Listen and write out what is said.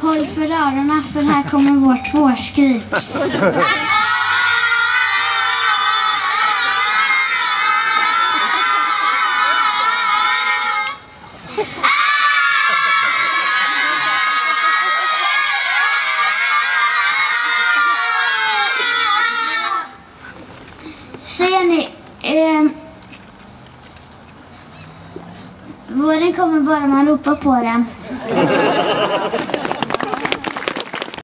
Håll för öronen för här kommer vårt vårskrik. Ser ni? Eh, våren kommer bara man ropar på den.